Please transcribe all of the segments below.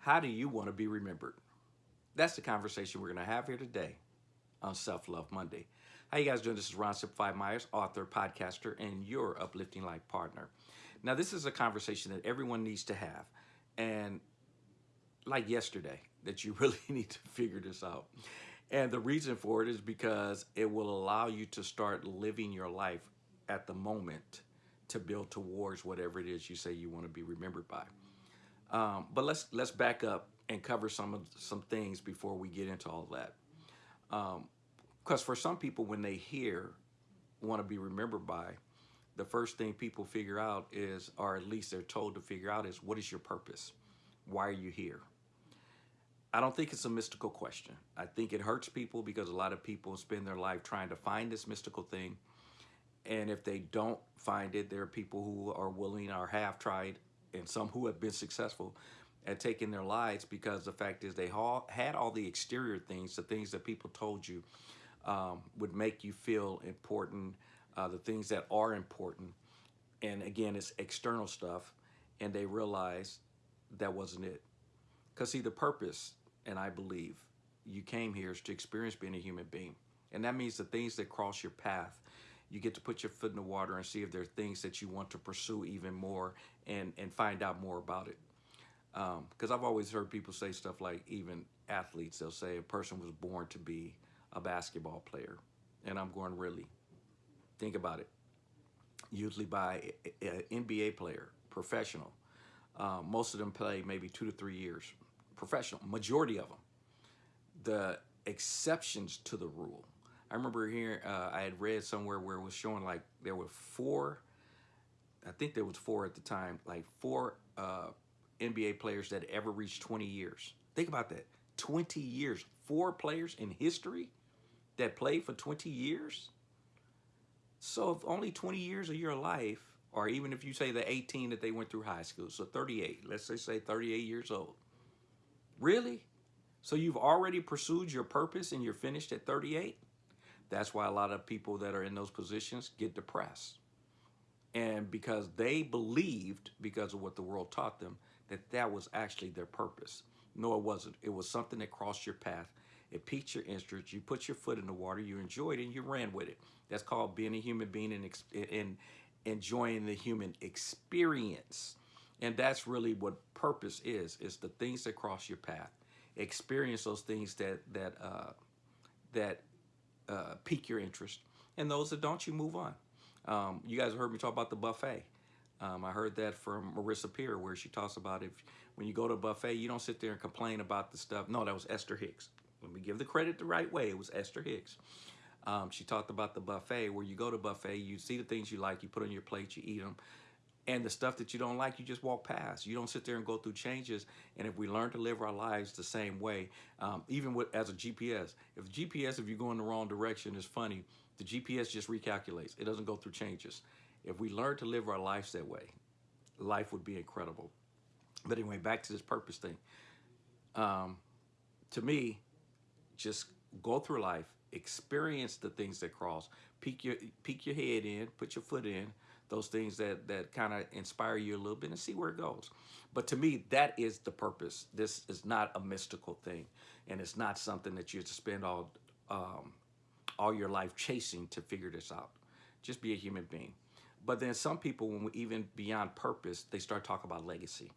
How do you want to be remembered? That's the conversation we're going to have here today on Self Love Monday. How you guys doing? This is Ron Simplified Myers, author, podcaster, and your uplifting life partner. Now, this is a conversation that everyone needs to have. And like yesterday, that you really need to figure this out. And the reason for it is because it will allow you to start living your life at the moment to build towards whatever it is you say you want to be remembered by. Um, but let's let's back up and cover some of some things before we get into all that. Because um, for some people, when they hear want to be remembered by, the first thing people figure out is, or at least they're told to figure out, is what is your purpose? Why are you here? I don't think it's a mystical question. I think it hurts people because a lot of people spend their life trying to find this mystical thing. And if they don't find it, there are people who are willing or have tried and some who have been successful at taking their lives because the fact is they all had all the exterior things, the things that people told you um, would make you feel important, uh, the things that are important. And again, it's external stuff. And they realized that wasn't it. Because see, the purpose and I believe you came here is to experience being a human being. And that means the things that cross your path, you get to put your foot in the water and see if there are things that you want to pursue even more and, and find out more about it. Because um, I've always heard people say stuff like even athletes, they'll say a person was born to be a basketball player. And I'm going, really? Think about it. Usually by an NBA player, professional. Um, most of them play maybe two to three years professional, majority of them. The exceptions to the rule. I remember here, uh, I had read somewhere where it was showing like there were four, I think there was four at the time, like four uh, NBA players that ever reached 20 years. Think about that, 20 years. Four players in history that played for 20 years? So if only 20 years of your life, or even if you say the 18 that they went through high school, so 38, let's say, say 38 years old, Really? So you've already pursued your purpose and you're finished at 38? That's why a lot of people that are in those positions get depressed. And because they believed, because of what the world taught them, that that was actually their purpose. No, it wasn't. It was something that crossed your path. It piqued your interest. You put your foot in the water. You enjoyed it and you ran with it. That's called being a human being and, and enjoying the human experience. And that's really what purpose is, is the things that cross your path. Experience those things that, that, uh, that uh, pique your interest. And those that don't, you move on. Um, you guys heard me talk about the buffet. Um, I heard that from Marissa Peer, where she talks about if when you go to a buffet, you don't sit there and complain about the stuff. No, that was Esther Hicks. Let me give the credit the right way. It was Esther Hicks. Um, she talked about the buffet, where you go to buffet, you see the things you like, you put on your plate, you eat them, and the stuff that you don't like, you just walk past. You don't sit there and go through changes. And if we learn to live our lives the same way, um, even with as a GPS, if GPS, if you go in the wrong direction, is funny, the GPS just recalculates. It doesn't go through changes. If we learn to live our lives that way, life would be incredible. But anyway, back to this purpose thing. Um, to me, just go through life, experience the things that cross, peek your peek your head in, put your foot in, those things that, that kind of inspire you a little bit and see where it goes. But to me, that is the purpose. This is not a mystical thing. And it's not something that you have to spend all, um, all your life chasing to figure this out. Just be a human being. But then some people, when we, even beyond purpose, they start talking about legacy.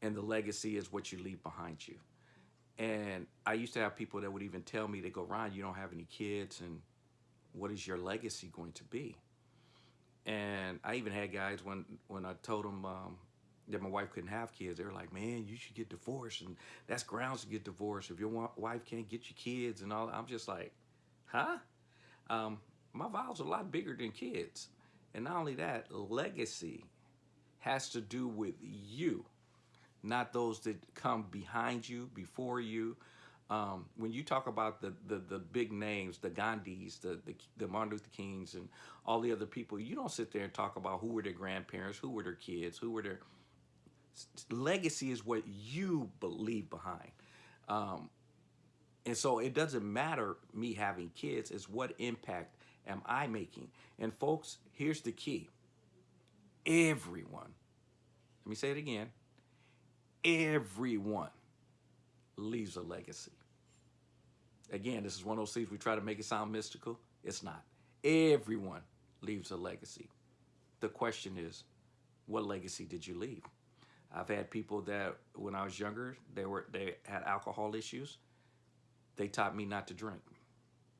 And the legacy is what you leave behind you. And I used to have people that would even tell me, they go, Ron, you don't have any kids, and what is your legacy going to be? And I even had guys when when I told them um, that my wife couldn't have kids, they were like, "Man, you should get divorced, and that's grounds to get divorced if your wife can't get you kids and all." I'm just like, "Huh?" Um, my vows are a lot bigger than kids, and not only that, legacy has to do with you, not those that come behind you, before you, um, when you talk about the, the, the big names, the Gandhis, the, the, the Martin Luther Kings, and all the other people, you don't sit there and talk about who were their grandparents, who were their kids, who were their legacy is what you believe behind. Um, and so it doesn't matter me having kids, it's what impact am I making? And folks, here's the key. Everyone, let me say it again, Everyone leaves a legacy. Again, this is one of those things we try to make it sound mystical. It's not. Everyone leaves a legacy. The question is, what legacy did you leave? I've had people that when I was younger, they were they had alcohol issues. They taught me not to drink.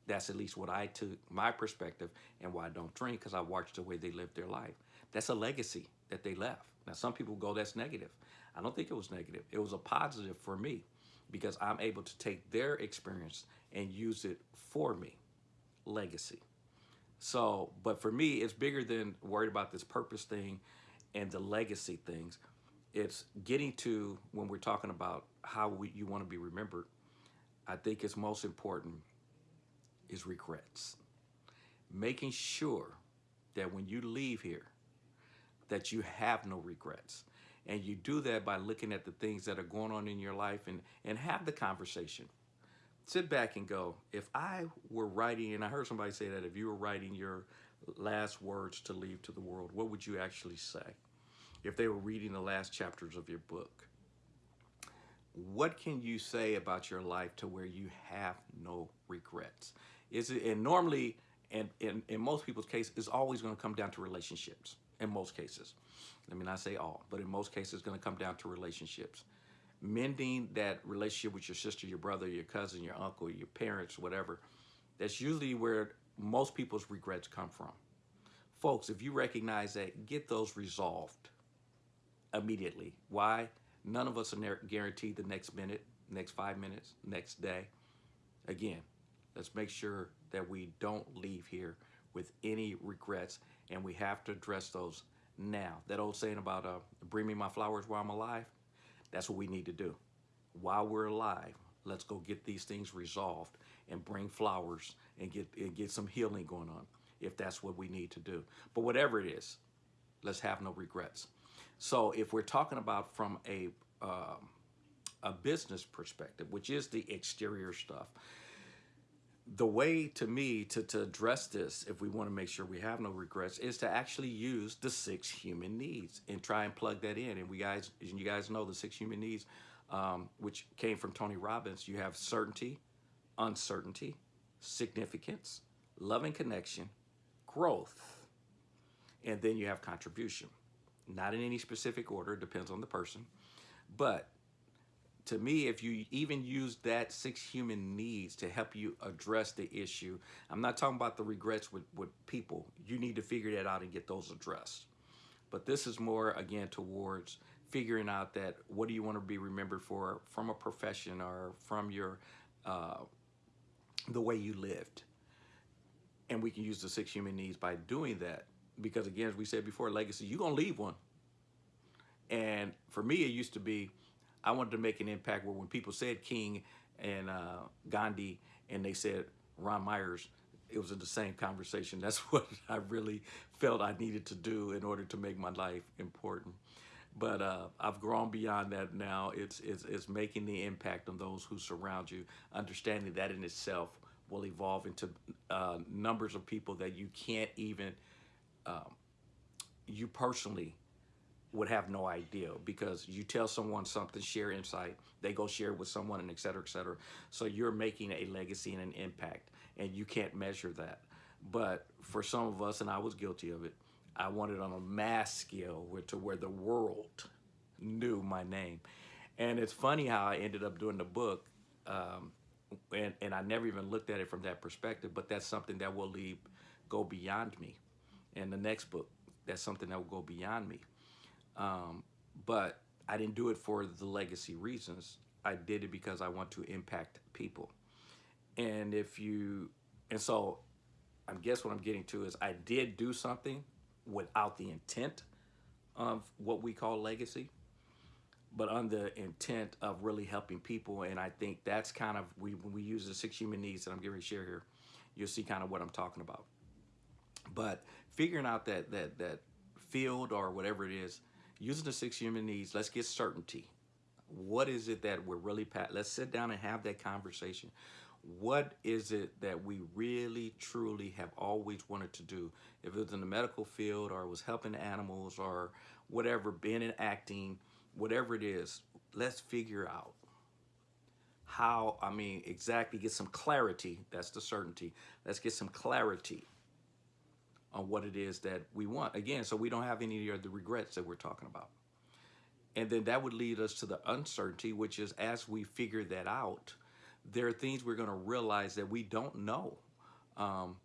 That's at least what I took my perspective and why I don't drink because I watched the way they lived their life. That's a legacy that they left. Now some people go that's negative. I don't think it was negative. It was a positive for me because I'm able to take their experience and use it for me. Legacy. So, but for me, it's bigger than worried about this purpose thing and the legacy things. It's getting to when we're talking about how we, you want to be remembered. I think it's most important is regrets. Making sure that when you leave here, that you have no regrets. And you do that by looking at the things that are going on in your life and, and have the conversation. Sit back and go, if I were writing, and I heard somebody say that if you were writing your last words to leave to the world, what would you actually say? If they were reading the last chapters of your book, what can you say about your life to where you have no regrets? Is it, and normally, and in, in most people's case, it's always going to come down to relationships in most cases. Let me not say all, but in most cases, it's going to come down to relationships. Mending that relationship with your sister, your brother, your cousin, your uncle, your parents, whatever, that's usually where most people's regrets come from. Folks, if you recognize that, get those resolved immediately. Why? None of us are guaranteed the next minute, next five minutes, next day. Again, let's make sure that we don't leave here with any regrets and we have to address those now. That old saying about uh, bring me my flowers while I'm alive, that's what we need to do. While we're alive, let's go get these things resolved and bring flowers and get, and get some healing going on if that's what we need to do. But whatever it is, let's have no regrets. So if we're talking about from a, um, a business perspective, which is the exterior stuff, the way to me to, to address this, if we want to make sure we have no regrets, is to actually use the six human needs and try and plug that in. And we guys, and you guys know the six human needs, um, which came from Tony Robbins. You have certainty, uncertainty, significance, loving connection, growth, and then you have contribution. Not in any specific order, depends on the person. But to me, if you even use that six human needs to help you address the issue, I'm not talking about the regrets with, with people. You need to figure that out and get those addressed. But this is more, again, towards figuring out that what do you want to be remembered for from a profession or from your, uh, the way you lived. And we can use the six human needs by doing that. Because again, as we said before, legacy, you're going to leave one. And for me, it used to be, I wanted to make an impact where when people said King and uh, Gandhi and they said Ron Myers, it was in the same conversation. That's what I really felt I needed to do in order to make my life important. But uh, I've grown beyond that now. It's, it's, it's making the impact on those who surround you, understanding that in itself will evolve into uh, numbers of people that you can't even, um, you personally would have no idea because you tell someone something, share insight, they go share it with someone and et cetera, et cetera. So you're making a legacy and an impact and you can't measure that. But for some of us, and I was guilty of it, I wanted on a mass scale where, to where the world knew my name. And it's funny how I ended up doing the book um, and, and I never even looked at it from that perspective, but that's something that will leave, go beyond me. And the next book, that's something that will go beyond me. Um, but I didn't do it for the legacy reasons. I did it because I want to impact people. And if you, and so I guess what I'm getting to is I did do something without the intent of what we call legacy, but on the intent of really helping people. And I think that's kind of, we, when we use the six human needs that I'm going to share here, you'll see kind of what I'm talking about. But figuring out that, that, that field or whatever it is, using the six human needs, let's get certainty. What is it that we're really, let's sit down and have that conversation. What is it that we really, truly have always wanted to do? If it was in the medical field or it was helping animals or whatever, being in acting, whatever it is, let's figure out how, I mean, exactly get some clarity. That's the certainty. Let's get some clarity on what it is that we want. Again, so we don't have any of the regrets that we're talking about. And then that would lead us to the uncertainty, which is as we figure that out, there are things we're going to realize that we don't know. Um,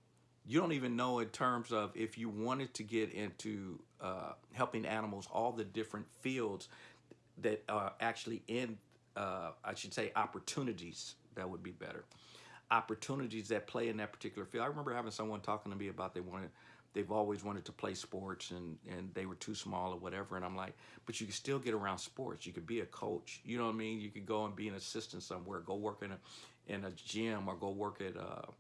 you don't even know in terms of if you wanted to get into uh, helping animals, all the different fields that are actually in, uh, I should say, opportunities. That would be better. Opportunities that play in that particular field. I remember having someone talking to me about they wanted they've always wanted to play sports and, and they were too small or whatever. And I'm like, but you can still get around sports. You could be a coach. You know what I mean? You could go and be an assistant somewhere, go work in a, in a gym or go work at uh,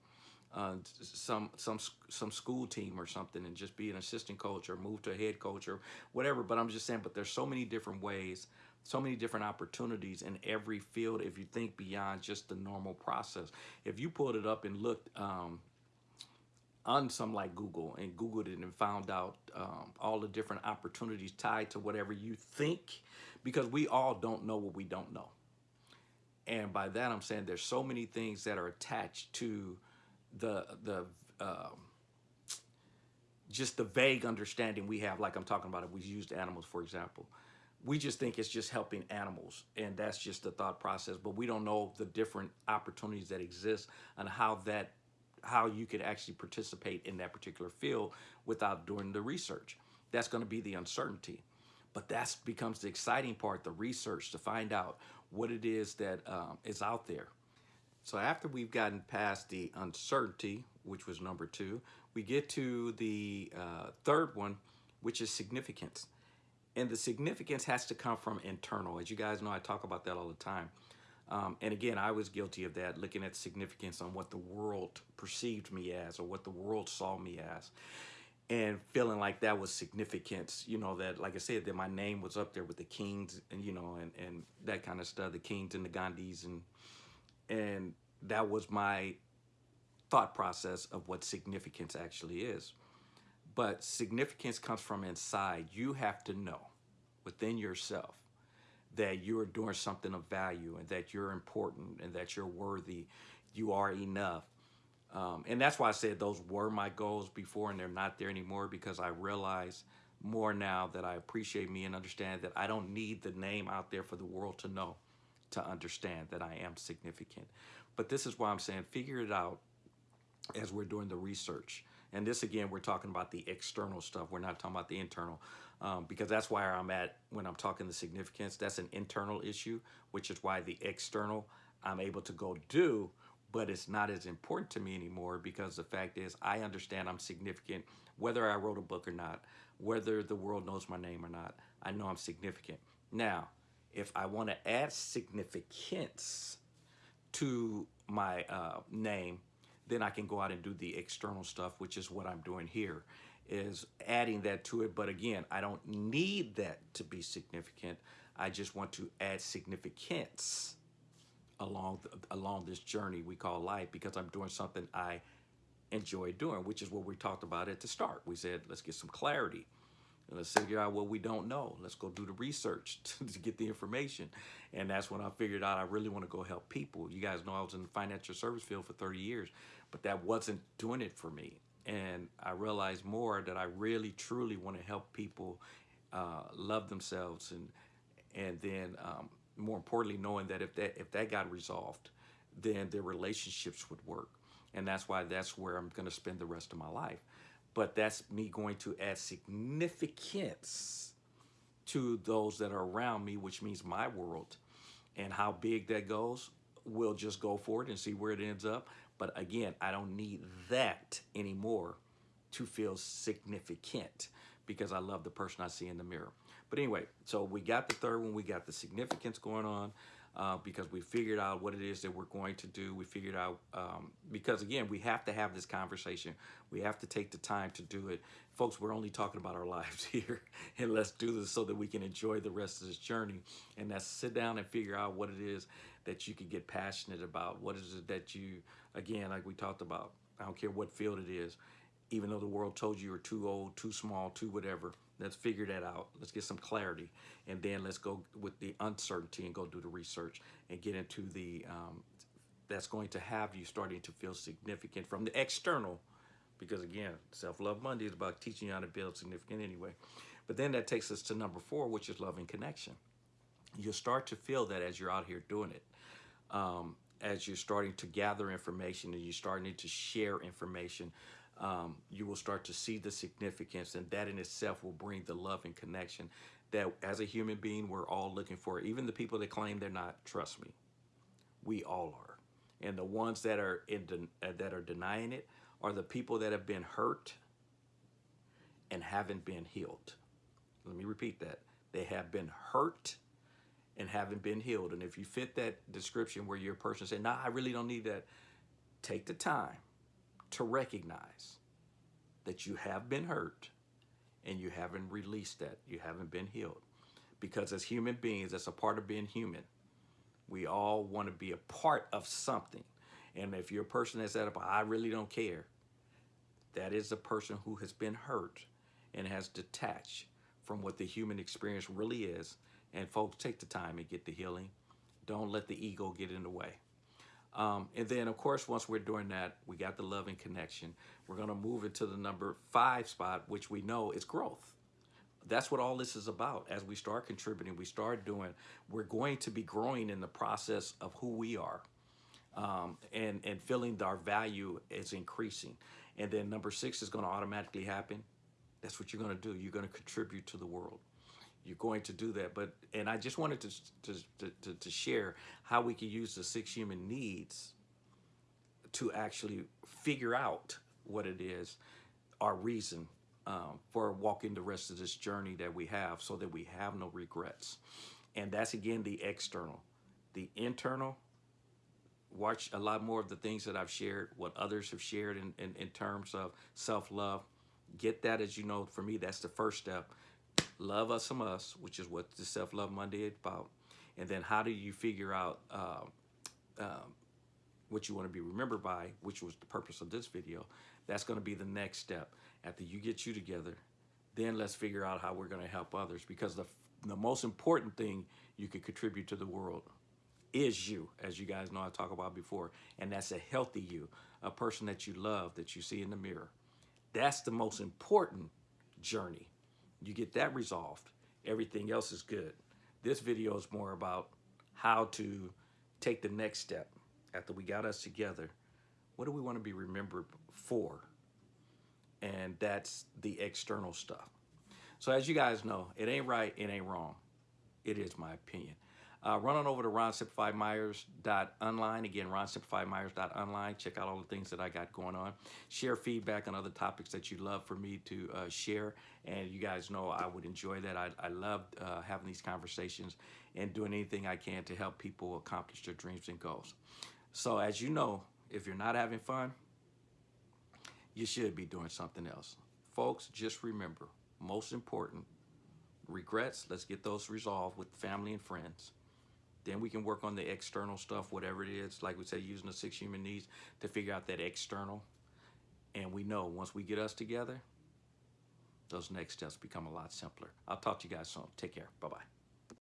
uh, some some some school team or something and just be an assistant coach or move to a head coach or whatever. But I'm just saying, but there's so many different ways, so many different opportunities in every field if you think beyond just the normal process. If you pulled it up and looked um, on some like Google and Googled it and found out um, all the different opportunities tied to whatever you think, because we all don't know what we don't know. And by that, I'm saying there's so many things that are attached to the, the, um, just the vague understanding we have, like I'm talking about if we used animals, for example. We just think it's just helping animals, and that's just the thought process, but we don't know the different opportunities that exist and how that how you could actually participate in that particular field without doing the research. That's going to be the uncertainty. But that becomes the exciting part, the research to find out what it is that um, is out there. So after we've gotten past the uncertainty, which was number two, we get to the uh, third one, which is significance. And the significance has to come from internal. As you guys know, I talk about that all the time. Um, and again, I was guilty of that, looking at significance on what the world perceived me as or what the world saw me as. And feeling like that was significance, you know, that, like I said, that my name was up there with the kings and, you know, and, and that kind of stuff, the kings and the Gandhis. And, and that was my thought process of what significance actually is. But significance comes from inside. You have to know within yourself that you're doing something of value and that you're important and that you're worthy, you are enough. Um, and that's why I said those were my goals before and they're not there anymore because I realize more now that I appreciate me and understand that I don't need the name out there for the world to know, to understand that I am significant. But this is why I'm saying figure it out as we're doing the research. And this again, we're talking about the external stuff. We're not talking about the internal um, because that's where I'm at when I'm talking the significance. That's an internal issue, which is why the external I'm able to go do, but it's not as important to me anymore because the fact is I understand I'm significant whether I wrote a book or not, whether the world knows my name or not. I know I'm significant. Now, if I want to add significance to my uh, name, then I can go out and do the external stuff, which is what I'm doing here is adding that to it. But again, I don't need that to be significant. I just want to add significance along along this journey we call life because I'm doing something I enjoy doing, which is what we talked about at the start. We said, let's get some clarity. Let's figure out what we don't know. Let's go do the research to get the information. And that's when I figured out I really want to go help people. You guys know I was in the financial service field for 30 years, but that wasn't doing it for me and I realized more that I really truly want to help people uh, love themselves and and then um, more importantly knowing that if that if that got resolved then their relationships would work and that's why that's where I'm going to spend the rest of my life but that's me going to add significance to those that are around me which means my world and how big that goes we'll just go for it and see where it ends up but again, I don't need that anymore to feel significant because I love the person I see in the mirror. But anyway, so we got the third one. We got the significance going on uh, because we figured out what it is that we're going to do. We figured out, um, because again, we have to have this conversation. We have to take the time to do it. Folks, we're only talking about our lives here. And let's do this so that we can enjoy the rest of this journey. And that's sit down and figure out what it is that you can get passionate about. What is it that you, again, like we talked about, I don't care what field it is, even though the world told you you're too old, too small, too whatever, Let's figure that out. Let's get some clarity. And then let's go with the uncertainty and go do the research and get into the, um, that's going to have you starting to feel significant from the external. Because again, Self-Love Monday is about teaching you how to build significant anyway. But then that takes us to number four, which is love and connection. You'll start to feel that as you're out here doing it. Um, as you're starting to gather information and you're starting to share information, um, you will start to see the significance and that in itself will bring the love and connection that as a human being we're all looking for. Even the people that claim they're not trust me we all are. And the ones that are in uh, that are denying it are the people that have been hurt and haven't been healed. Let me repeat that. They have been hurt and haven't been healed. And if you fit that description where you're a person saying nah i really don't need that take the time to recognize that you have been hurt and you haven't released that. You haven't been healed. Because as human beings, that's a part of being human. We all want to be a part of something. And if you're a person that's at a, I really don't care, that is a person who has been hurt and has detached from what the human experience really is. And folks, take the time and get the healing. Don't let the ego get in the way. Um, and then, of course, once we're doing that, we got the love and connection. We're going to move into the number five spot, which we know is growth. That's what all this is about. As we start contributing, we start doing, we're going to be growing in the process of who we are um, and, and feeling our value is increasing. And then number six is going to automatically happen. That's what you're going to do. You're going to contribute to the world you're going to do that. But and I just wanted to to, to, to share how we can use the six human needs to actually figure out what it is, our reason um, for walking the rest of this journey that we have so that we have no regrets. And that's again the external. The internal, watch a lot more of the things that I've shared, what others have shared in, in, in terms of self-love. Get that as you know, for me, that's the first step love us some us, which is what the Self-Love Monday is about. And then how do you figure out um, what you want to be remembered by, which was the purpose of this video. That's going to be the next step. After you get you together, then let's figure out how we're going to help others because the, the most important thing you can contribute to the world is you, as you guys know I talked about before. And that's a healthy you, a person that you love, that you see in the mirror. That's the most important journey you get that resolved, everything else is good. This video is more about how to take the next step after we got us together. What do we want to be remembered for? And that's the external stuff. So as you guys know, it ain't right, it ain't wrong. It is my opinion. Uh, run on over to ronsimplifiedmyers.online. Again, ronsimplifiedmyers.online. Check out all the things that I got going on. Share feedback on other topics that you'd love for me to uh, share. And you guys know I would enjoy that. I, I love uh, having these conversations and doing anything I can to help people accomplish their dreams and goals. So as you know, if you're not having fun, you should be doing something else. Folks, just remember, most important, regrets, let's get those resolved with family and friends. Then we can work on the external stuff, whatever it is, like we say, using the six human needs to figure out that external. And we know once we get us together, those next steps become a lot simpler. I'll talk to you guys soon. Take care. Bye-bye.